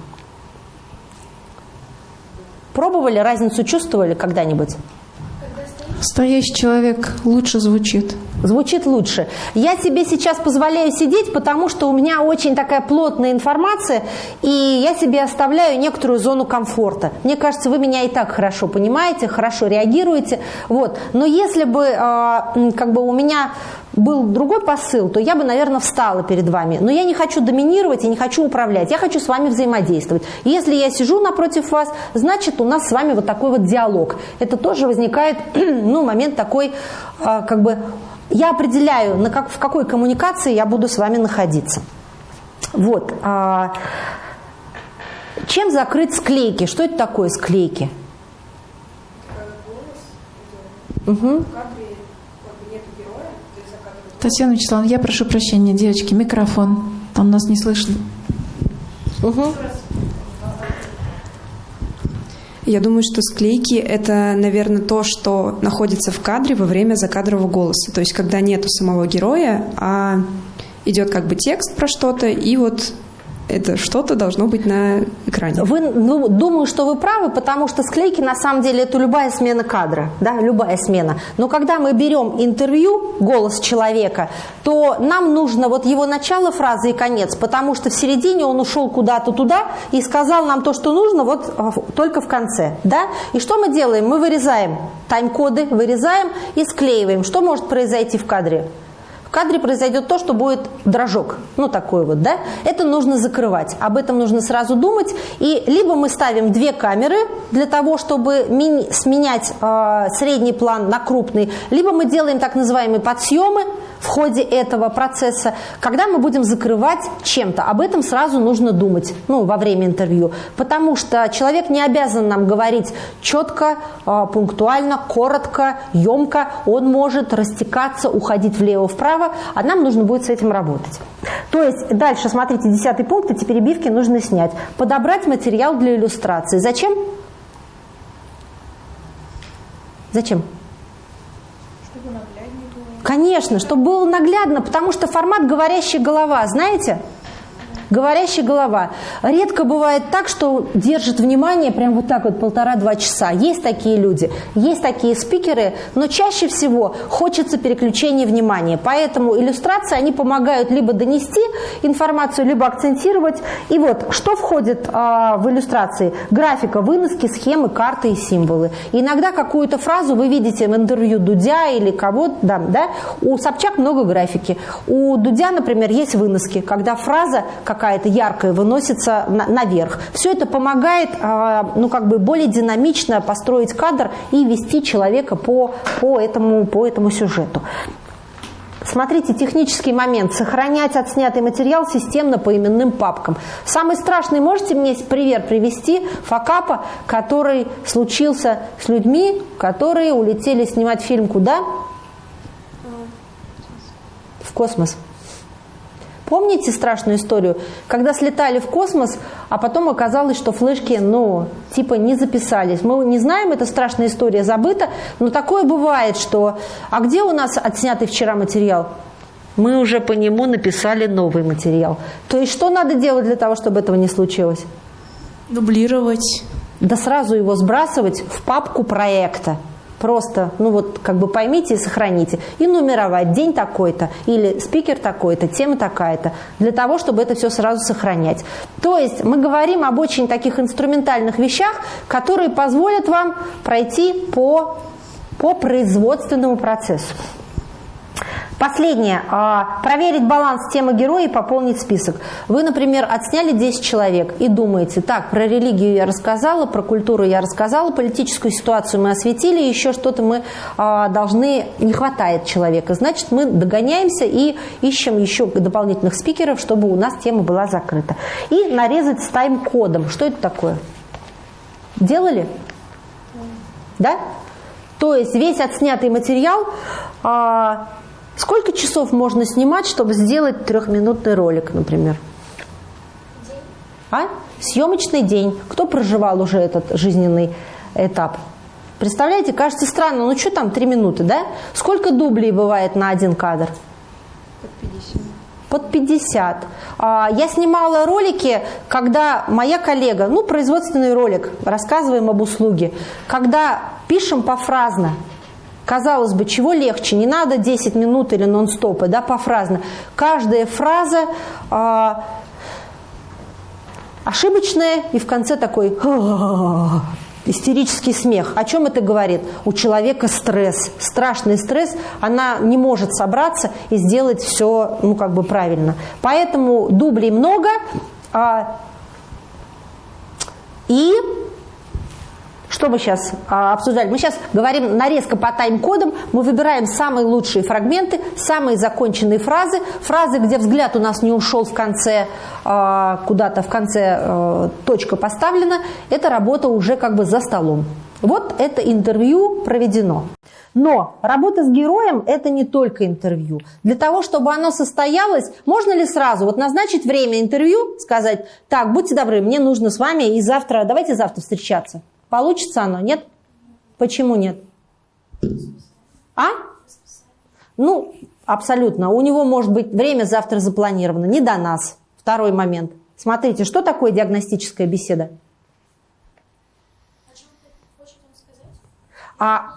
Пробовали, разницу чувствовали когда-нибудь? Стоящий человек лучше звучит. Звучит лучше. Я себе сейчас позволяю сидеть, потому что у меня очень такая плотная информация, и я себе оставляю некоторую зону комфорта. Мне кажется, вы меня и так хорошо понимаете, хорошо реагируете. Вот. Но если бы э, как бы у меня был другой посыл, то я бы, наверное, встала перед вами. Но я не хочу доминировать и не хочу управлять. Я хочу с вами взаимодействовать. И если я сижу напротив вас, значит, у нас с вами вот такой вот диалог. Это тоже возникает, ну, момент такой, а, как бы, я определяю, на как, в какой коммуникации я буду с вами находиться. Вот. А, чем закрыть склейки? Что это такое склейки? Угу. Татьяна Вячеславовна, я прошу прощения, девочки, микрофон. Там нас не слышно. Угу. Я думаю, что склейки – это, наверное, то, что находится в кадре во время закадрового голоса. То есть, когда нету самого героя, а идет как бы текст про что-то, и вот это что-то должно быть на экране. Вы, ну, думаю, что вы правы, потому что склейки на самом деле это любая смена кадра, да, любая смена. Но когда мы берем интервью, голос человека, то нам нужно вот его начало фразы и конец, потому что в середине он ушел куда-то туда и сказал нам то, что нужно, вот а, только в конце, да. И что мы делаем? Мы вырезаем тайм-коды, вырезаем и склеиваем. Что может произойти в кадре? Кадре произойдет то, что будет дрожок. Ну, такой вот, да? Это нужно закрывать. Об этом нужно сразу думать. И либо мы ставим две камеры для того, чтобы сменять э, средний план на крупный, либо мы делаем так называемые подсъемы в ходе этого процесса, когда мы будем закрывать чем-то. Об этом сразу нужно думать, ну, во время интервью. Потому что человек не обязан нам говорить четко, э, пунктуально, коротко, емко. Он может растекаться, уходить влево-вправо, а нам нужно будет с этим работать. То есть дальше, смотрите, десятый пункт, эти перебивки нужно снять. Подобрать материал для иллюстрации. Зачем? Зачем? Конечно, чтобы было наглядно, потому что формат «говорящая голова», знаете? Говорящая голова. Редко бывает так, что держит внимание прям вот так вот полтора-два часа. Есть такие люди, есть такие спикеры, но чаще всего хочется переключения внимания. Поэтому иллюстрации, они помогают либо донести информацию, либо акцентировать. И вот, что входит а, в иллюстрации? Графика, выноски, схемы, карты и символы. иногда какую-то фразу вы видите в интервью Дудя или кого-то, да, да? У Собчак много графики. У Дудя, например, есть выноски, когда фраза как какая-то яркая выносится на, наверх. Все это помогает а, ну, как бы более динамично построить кадр и вести человека по, по, этому, по этому сюжету. Смотрите, технический момент. Сохранять отснятый материал системно по именным папкам. Самый страшный, можете мне пример привести факапа, который случился с людьми, которые улетели снимать фильм куда? В космос. Помните страшную историю, когда слетали в космос, а потом оказалось, что флешки, ну, типа не записались. Мы не знаем, эта страшная история забыта, но такое бывает, что... А где у нас отснятый вчера материал? Мы уже по нему написали новый материал. То есть что надо делать для того, чтобы этого не случилось? Дублировать. Да сразу его сбрасывать в папку проекта. Просто, ну вот, как бы поймите и сохраните. И нумеровать день такой-то, или спикер такой-то, тема такая-то, для того, чтобы это все сразу сохранять. То есть мы говорим об очень таких инструментальных вещах, которые позволят вам пройти по, по производственному процессу. Последнее. А, проверить баланс темы героя и пополнить список. Вы, например, отсняли 10 человек и думаете, так, про религию я рассказала, про культуру я рассказала, политическую ситуацию мы осветили, еще что-то мы а, должны, не хватает человека. Значит, мы догоняемся и ищем еще дополнительных спикеров, чтобы у нас тема была закрыта. И нарезать с тайм-кодом. Что это такое? Делали? Да? То есть весь отснятый материал а, Сколько часов можно снимать, чтобы сделать трехминутный ролик, например? День. А? Съемочный день. Кто проживал уже этот жизненный этап? Представляете, кажется странно, ну что там, три минуты, да? Сколько дублей бывает на один кадр? Под 50. Под 50. А, я снимала ролики, когда моя коллега, ну, производственный ролик, рассказываем об услуге, когда пишем пофразно, Казалось бы, чего легче? Не надо 10 минут или нон-стопы, да, пофразно. Каждая фраза э, ошибочная и в конце такой истерический смех. О чем это говорит? У человека стресс, страшный стресс, она не может собраться и сделать все, ну, как бы правильно. Поэтому дублей много, а, и что мы сейчас а, обсуждали? Мы сейчас говорим нарезка по тайм-кодам, мы выбираем самые лучшие фрагменты, самые законченные фразы, фразы, где взгляд у нас не ушел в конце, а, куда-то в конце а, точка поставлена, это работа уже как бы за столом. Вот это интервью проведено. Но работа с героем – это не только интервью. Для того, чтобы оно состоялось, можно ли сразу вот назначить время интервью, сказать, так, будьте добры, мне нужно с вами и завтра, давайте завтра встречаться. Получится оно, нет? Почему нет? А? Ну, абсолютно. У него может быть время завтра запланировано. Не до нас. Второй момент. Смотрите, что такое диагностическая беседа? А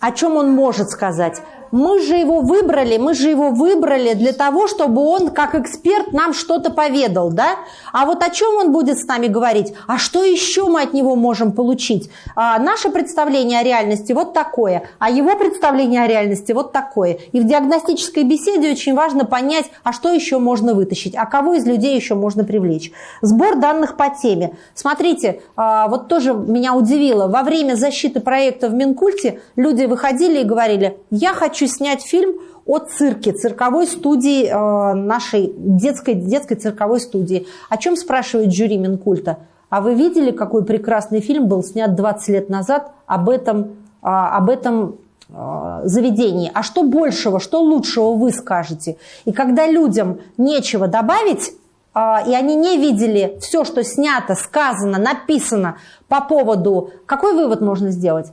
о чем он может сказать? Мы же его выбрали, мы же его выбрали для того, чтобы он как эксперт нам что-то поведал, да? А вот о чем он будет с нами говорить? А что еще мы от него можем получить? А, наше представление о реальности вот такое, а его представление о реальности вот такое. И в диагностической беседе очень важно понять, а что еще можно вытащить, а кого из людей еще можно привлечь. Сбор данных по теме. Смотрите, а, вот тоже меня удивило, во время защиты проекта в Минкульте люди выходили и говорили, я хочу хочу снять фильм о цирке, цирковой студии э, нашей детской, детской цирковой студии. О чем спрашивает жюри Минкульта? А вы видели, какой прекрасный фильм был снят 20 лет назад об этом, э, об этом э, заведении? А что большего, что лучшего вы скажете? И когда людям нечего добавить, э, и они не видели все, что снято, сказано, написано по поводу... Какой вывод можно сделать?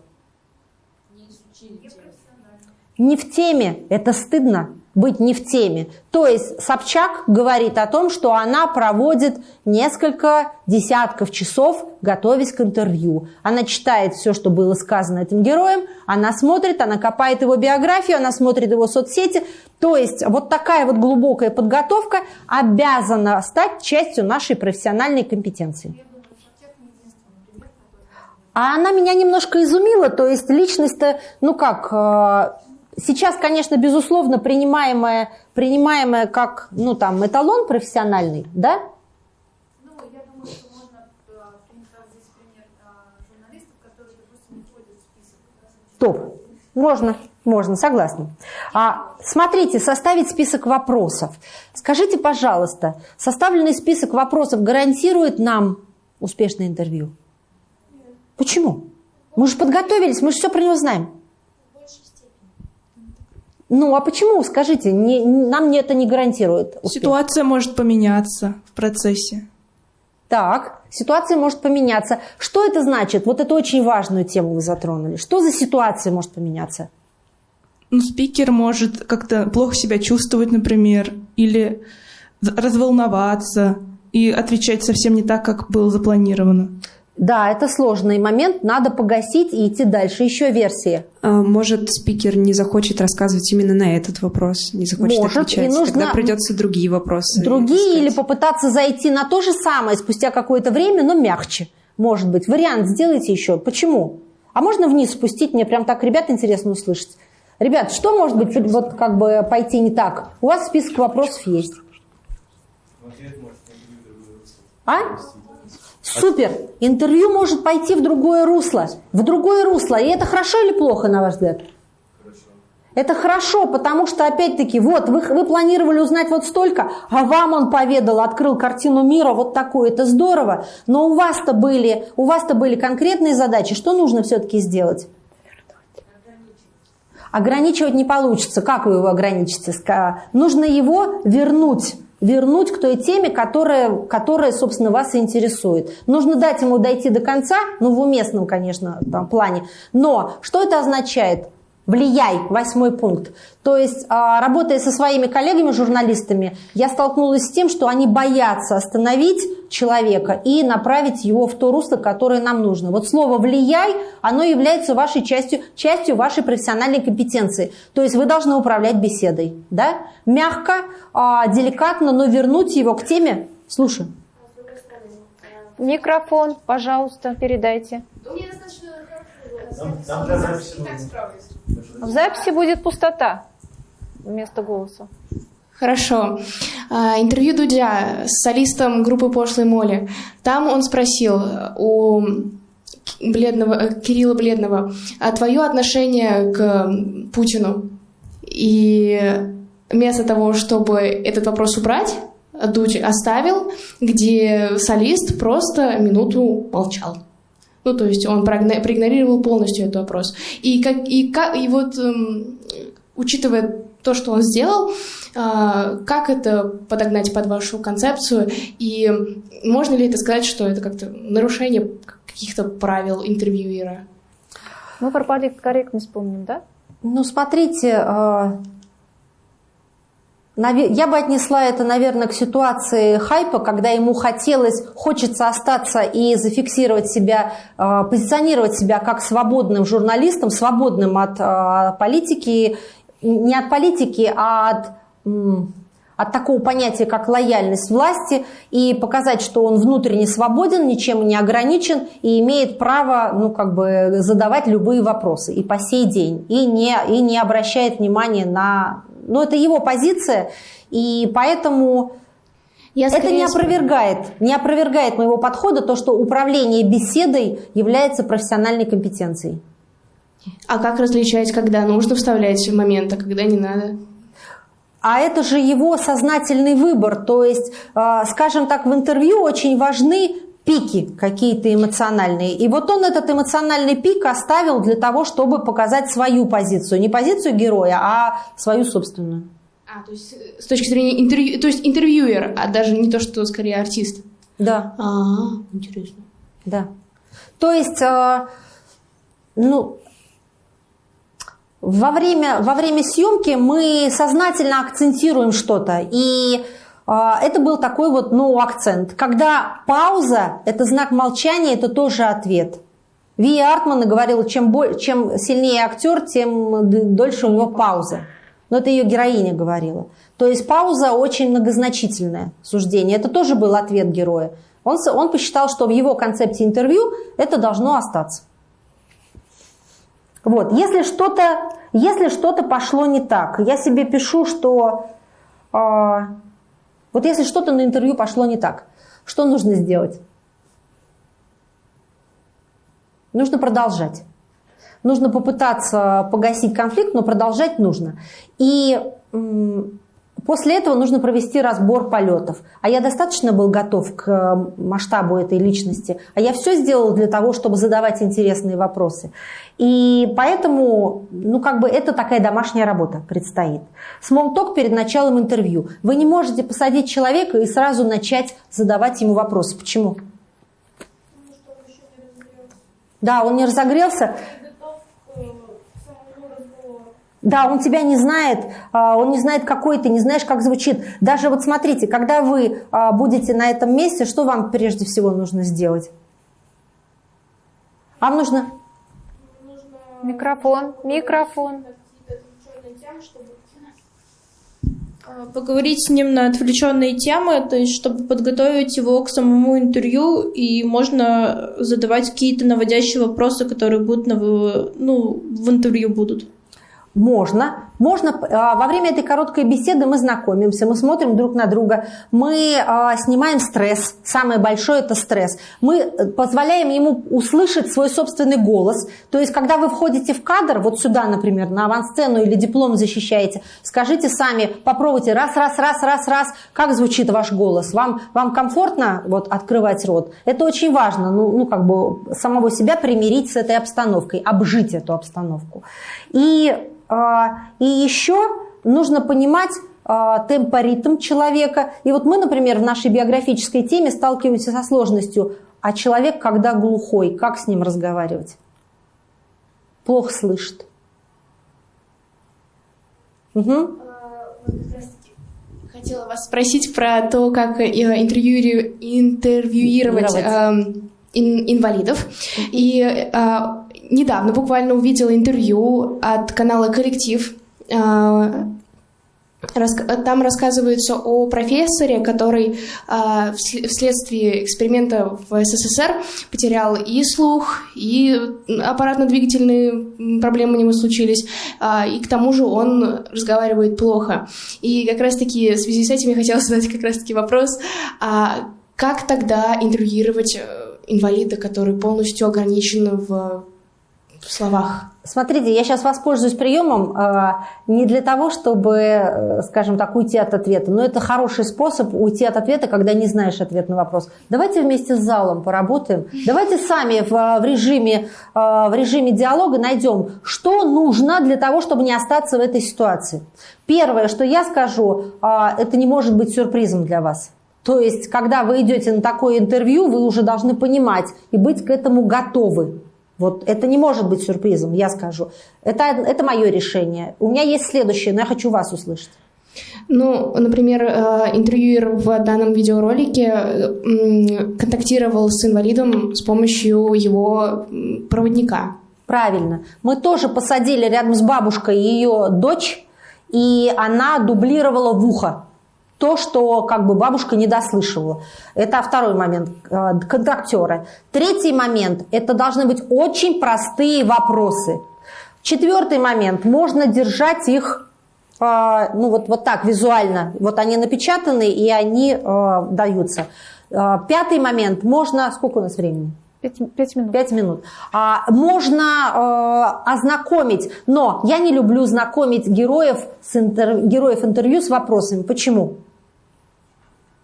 не в теме, это стыдно быть не в теме. То есть Собчак говорит о том, что она проводит несколько десятков часов, готовясь к интервью. Она читает все, что было сказано этим героем, она смотрит, она копает его биографию, она смотрит его соцсети. То есть вот такая вот глубокая подготовка обязана стать частью нашей профессиональной компетенции. А она меня немножко изумила, то есть личность-то, ну как, э, Сейчас, конечно, безусловно, принимаемое, принимаемое как ну, там, эталон профессиональный, да? Ну, э, э. Топ. Можно, можно, согласна. А, смотрите, составить список вопросов. Скажите, пожалуйста, составленный список вопросов гарантирует нам успешное интервью? Нет. Почему? Мы же подготовились, мы же все про него знаем. Ну, а почему, скажите, не, нам это не гарантирует успех? Ситуация может поменяться в процессе. Так, ситуация может поменяться. Что это значит? Вот это очень важную тему вы затронули. Что за ситуация может поменяться? Ну, спикер может как-то плохо себя чувствовать, например, или разволноваться и отвечать совсем не так, как было запланировано. Да, это сложный момент, надо погасить и идти дальше. Еще версии. А, может, спикер не захочет рассказывать именно на этот вопрос, не захочет Может, отвечать. И нужно Тогда придется другие вопросы. Другие искать. или попытаться зайти на то же самое спустя какое-то время, но мягче. Может быть. Вариант сделайте еще. Почему? А можно вниз спустить? Мне прям так, ребят, интересно услышать. Ребят, что может быть вот как бы пойти не так? У вас список вопросов есть. А? Супер! Интервью может пойти в другое русло. В другое русло. И это хорошо или плохо, на ваш взгляд? Хорошо. Это хорошо, потому что, опять-таки, вот, вы, вы планировали узнать вот столько, а вам он поведал, открыл картину мира вот такую, это здорово. Но у вас-то были, у вас-то были конкретные задачи. Что нужно все-таки сделать? Ограничивать не получится. Как вы его ограничите? Нужно его вернуть вернуть к той теме, которая, которая, собственно, вас интересует. Нужно дать ему дойти до конца, ну, в уместном, конечно, там, плане. Но что это означает? Влияй, восьмой пункт. То есть, а, работая со своими коллегами-журналистами, я столкнулась с тем, что они боятся остановить человека и направить его в то русло, которое нам нужно. Вот слово «влияй», оно является вашей частью, частью вашей профессиональной компетенции. То есть вы должны управлять беседой. Да? Мягко, а, деликатно, но вернуть его к теме. Слушай. Микрофон, пожалуйста, передайте. В записи будет пустота вместо голоса. Хорошо. А, интервью Дудя с солистом группы «Пошлой Моли». Там он спросил у Бледного, э, Кирилла Бледного, а твое отношение к Путину? И вместо того, чтобы этот вопрос убрать, Дудь оставил, где солист просто минуту молчал. Ну, то есть он проигнорировал полностью этот вопрос. И, как, и, как, и вот, эм, учитывая то, что он сделал, э, как это подогнать под вашу концепцию? И можно ли это сказать, что это как-то нарушение каких-то правил интервьюера? Мы про политкорректность помним, да? Ну, смотрите, э, я бы отнесла это, наверное, к ситуации хайпа, когда ему хотелось, хочется остаться и зафиксировать себя, э, позиционировать себя как свободным журналистом, свободным от э, политики, не от политики, а от от такого понятия, как лояльность власти, и показать, что он внутренне свободен, ничем не ограничен и имеет право ну, как бы задавать любые вопросы. И по сей день, и не, и не обращает внимания на... Ну, это его позиция, и поэтому... Я это не опровергает, не опровергает моего подхода то, что управление беседой является профессиональной компетенцией. А как различать, когда нужно вставлять момент, а когда не надо? А это же его сознательный выбор. То есть, а, скажем так, в интервью очень важны пики какие-то эмоциональные. И вот он этот эмоциональный пик оставил для того, чтобы показать свою позицию. Не позицию героя, а свою собственную. А, то есть э, с точки зрения интервью, то есть интервьюер, а даже не то, что скорее артист. Да. А, интересно. Да. То есть, э, ну, во время, во время съемки мы сознательно акцентируем что-то. И это был такой вот ну, акцент. Когда пауза – это знак молчания, это тоже ответ. Ви Артман говорила, чем, чем сильнее актер, тем дольше у него пауза. Но это ее героиня говорила. То есть пауза очень многозначительное суждение. Это тоже был ответ героя. Он, он посчитал, что в его концепте интервью это должно остаться. Вот, если что-то если что-то пошло не так, я себе пишу, что э, вот если что-то на интервью пошло не так, что нужно сделать? Нужно продолжать. Нужно попытаться погасить конфликт, но продолжать нужно. И После этого нужно провести разбор полетов. А я достаточно был готов к э, масштабу этой личности. А я все сделал для того, чтобы задавать интересные вопросы. И поэтому, ну, как бы это такая домашняя работа предстоит. Смолток перед началом интервью. Вы не можете посадить человека и сразу начать задавать ему вопросы. Почему? Да, он не разогрелся. Да, он тебя не знает, а, он не знает, какой ты, не знаешь, как звучит. Даже вот смотрите, когда вы а, будете на этом месте, что вам прежде всего нужно сделать? Вам нужно... Микрофон, микрофон. А, поговорить с ним на отвлеченные темы, то есть чтобы подготовить его к самому интервью, и можно задавать какие-то наводящие вопросы, которые будут на, ну, в интервью будут. Можно. Можно а, во время этой короткой беседы мы знакомимся, мы смотрим друг на друга, мы а, снимаем стресс. Самое большое это стресс. Мы э, позволяем ему услышать свой собственный голос. То есть, когда вы входите в кадр, вот сюда, например, на авансцену или диплом защищаете, скажите сами, попробуйте раз, раз, раз, раз, раз, как звучит ваш голос. Вам, вам комфортно вот, открывать рот? Это очень важно, ну, ну, как бы самого себя примирить с этой обстановкой, обжить эту обстановку. И а, и еще нужно понимать а, темпоритм человека. И вот мы, например, в нашей биографической теме сталкиваемся со сложностью. А человек, когда глухой, как с ним разговаривать? Плохо слышит. Угу. Хотела вас спросить про то, как э, интервью, интервьюировать э, инвалидов. И э, недавно буквально увидела интервью от канала «Коллектив». А, там рассказывается о профессоре, который а, вследствие эксперимента в СССР потерял и слух, и аппаратно-двигательные проблемы у него случились, а, и к тому же он разговаривает плохо. И как раз-таки в связи с этим я хотела задать как раз-таки вопрос, как тогда интервьюировать э, инвалида, который полностью ограничен в в словах? Смотрите, я сейчас воспользуюсь приемом э, не для того, чтобы, э, скажем так, уйти от ответа, но это хороший способ уйти от ответа, когда не знаешь ответ на вопрос. Давайте вместе с залом поработаем. Давайте сами в, в, режиме, э, в режиме диалога найдем, что нужно для того, чтобы не остаться в этой ситуации. Первое, что я скажу, э, это не может быть сюрпризом для вас. То есть, когда вы идете на такое интервью, вы уже должны понимать и быть к этому готовы. Вот это не может быть сюрпризом, я скажу. Это, это мое решение. У меня есть следующее, но я хочу вас услышать. Ну, например, э, интервьюер в данном видеоролике контактировал с инвалидом с помощью его проводника. Правильно. Мы тоже посадили рядом с бабушкой ее дочь, и она дублировала в ухо то, что как бы бабушка не дослышивала. Это второй момент э, контактеры. Третий момент – это должны быть очень простые вопросы. Четвертый момент – можно держать их э, ну вот, вот так визуально. Вот они напечатаны и они э, даются. Э, пятый момент – можно… Сколько у нас времени? Пять, пять минут. Пять минут. А, можно э, ознакомить, но я не люблю знакомить героев, с интер, героев интервью с вопросами. Почему?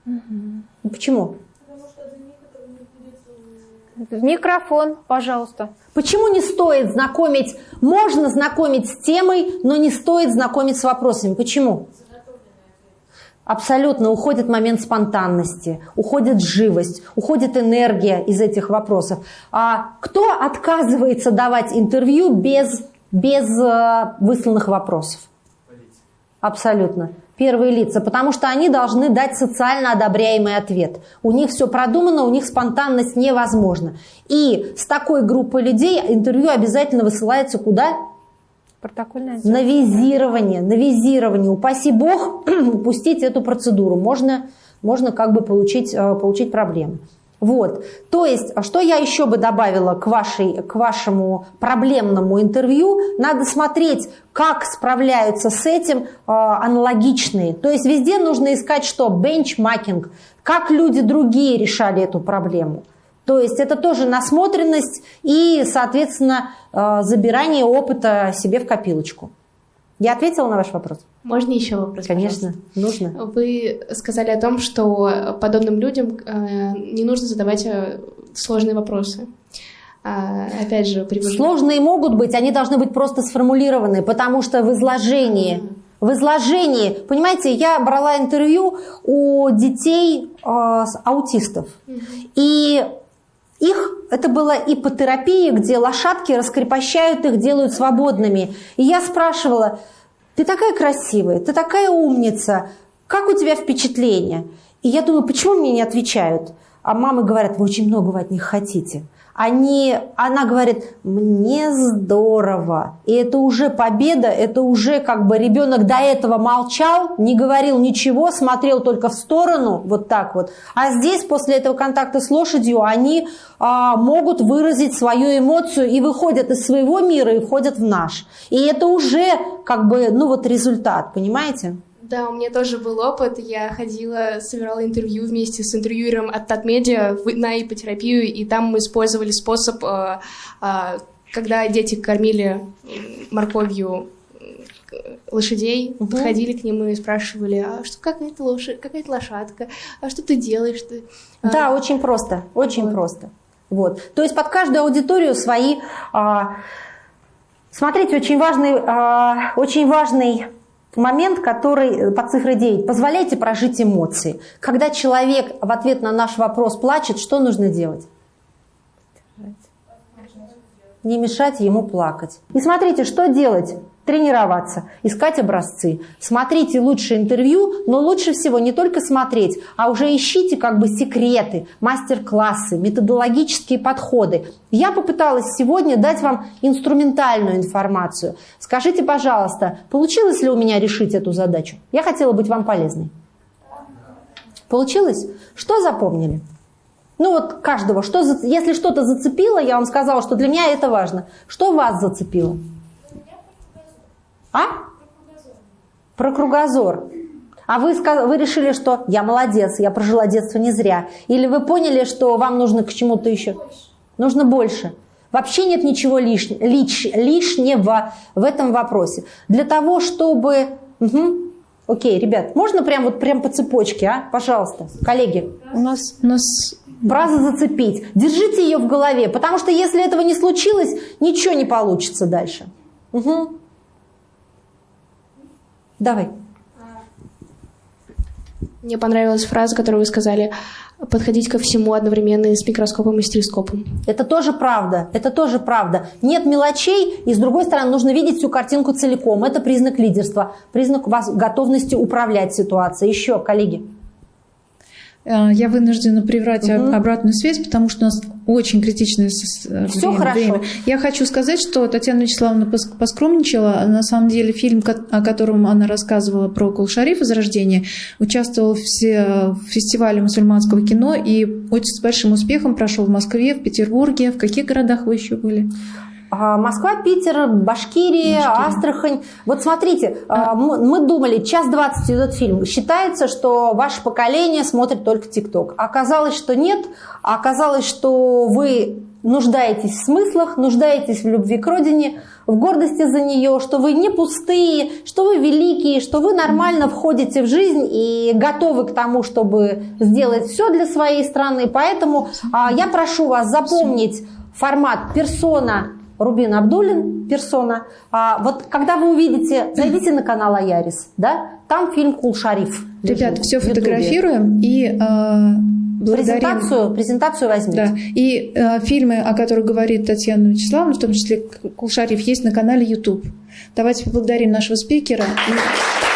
Угу. Почему? В микрофон, пожалуйста. Почему не стоит знакомить, можно знакомить с темой, но не стоит знакомить с вопросами? Почему? Абсолютно уходит момент спонтанности, уходит живость, уходит энергия из этих вопросов. А кто отказывается давать интервью без, без э, высланных вопросов? Абсолютно первые лица, потому что они должны дать социально одобряемый ответ. У них все продумано, у них спонтанность невозможна. И с такой группой людей интервью обязательно высылается куда? Протокольное На визирование, на визирование. Упаси бог упустить эту процедуру. Можно, можно как бы получить, э, получить проблемы. Вот. То есть, а что я еще бы добавила к, вашей, к вашему проблемному интервью? Надо смотреть, как справляются с этим э, аналогичные. То есть, везде нужно искать что? Бенчмакинг. Как люди другие решали эту проблему. То есть, это тоже насмотренность и, соответственно, э, забирание опыта себе в копилочку. Я ответила на ваш вопрос? Можно еще вопрос? Конечно, пожалуйста? нужно. Вы сказали о том, что подобным людям э, не нужно задавать э, сложные вопросы. А, опять же, привожу... Сложные могут быть, они должны быть просто сформулированы, потому что в изложении, в изложении, понимаете, я брала интервью у детей э, аутистов, и их, это была ипотерапия, где лошадки раскрепощают их, делают свободными. И я спрашивала, ты такая красивая, ты такая умница, как у тебя впечатление? И я думаю, почему мне не отвечают? А мамы говорят, вы очень многого от них хотите они, она говорит, мне здорово. И это уже победа, это уже как бы ребенок до этого молчал, не говорил ничего, смотрел только в сторону, вот так вот. А здесь после этого контакта с лошадью они а, могут выразить свою эмоцию и выходят из своего мира и входят в наш. И это уже как бы, ну вот результат, понимаете? Да, у меня тоже был опыт. Я ходила, собирала интервью вместе с интервьюером от Татмедиа на ипотерапию, и там мы использовали способ, э, э, когда дети кормили морковью лошадей, угу. подходили к ним и спрашивали, а что какая то лошадь, какая то лошадка, а что ты делаешь? Ты? Да, а... очень просто, очень вот. просто. Вот. То есть под каждую аудиторию свои. А... Смотрите, очень важный, а... очень важный момент, который э, по цифре 9. Позволяйте прожить эмоции. Когда человек в ответ на наш вопрос плачет, что нужно делать? Не мешать ему плакать. И смотрите, что делать? Тренироваться, искать образцы. Смотрите лучше интервью, но лучше всего не только смотреть, а уже ищите как бы секреты, мастер-классы, методологические подходы. Я попыталась сегодня дать вам инструментальную информацию. Скажите, пожалуйста, получилось ли у меня решить эту задачу? Я хотела быть вам полезной. Получилось? Что запомнили? Ну вот каждого, что, если что-то зацепило, я вам сказала, что для меня это важно. Что вас зацепило? А? Про кругозор. А вы, вы решили, что я молодец, я прожила детство не зря. Или вы поняли, что вам нужно к чему-то еще? Нужно больше. Вообще нет ничего лиш, лиш, лишнего в этом вопросе. Для того, чтобы... Угу. Окей, ребят, можно прям вот прям по цепочке, а? Пожалуйста, коллеги. У нас, у нас фразу зацепить. Держите ее в голове, потому что если этого не случилось, ничего не получится дальше. Угу. Давай. Мне понравилась фраза, которую вы сказали. подходить ко всему одновременно и с микроскопом и с телескопом. Это тоже правда, это тоже правда. Нет мелочей, и с другой стороны нужно видеть всю картинку целиком. Это признак лидерства, признак вас готовности управлять ситуацией. Еще, коллеги. Э, Я вынуждена приврать Мгм. обратную связь, потому что у нас очень критичное время, хорошо. время. Я хочу сказать, что Татьяна Вячеславовна пос- поскромничала. На самом деле фильм, о котором она рассказывала про Кулшариф «Возрождение», участвовал в, все- в фестивале мусульманского кино и очень с большим успехом прошел в Москве, в Петербурге. В каких городах вы еще были? А, Москва, Питер, Башкирия, Астрахань. Вот смотрите, а, мы мы думали, час двадцать идет фильм. Считается, что ваше поколение смотрит только ТикТок. Оказалось, что нет. А Оказалось, что вы нуждаетесь в смыслах, нуждаетесь в любви к родине, в гордости за нее, что вы не пустые, что вы великие, что вы нормально входите в жизнь и готовы к тому, чтобы сделать все для своей страны. Поэтому а, я прошу вас запомнить формат персона Рубин Абдулин, персона. А, вот когда вы увидите, зайдите на канал Аярис, да, там фильм Кул Шариф. Ребят, все фотографируем и э, благодарим. Презентацию, презентацию возьмите. Да. И э, фильмы, о которых говорит Татьяна Вячеславовна, в том числе Кулшарев, есть на канале YouTube. Давайте поблагодарим нашего спикера. И-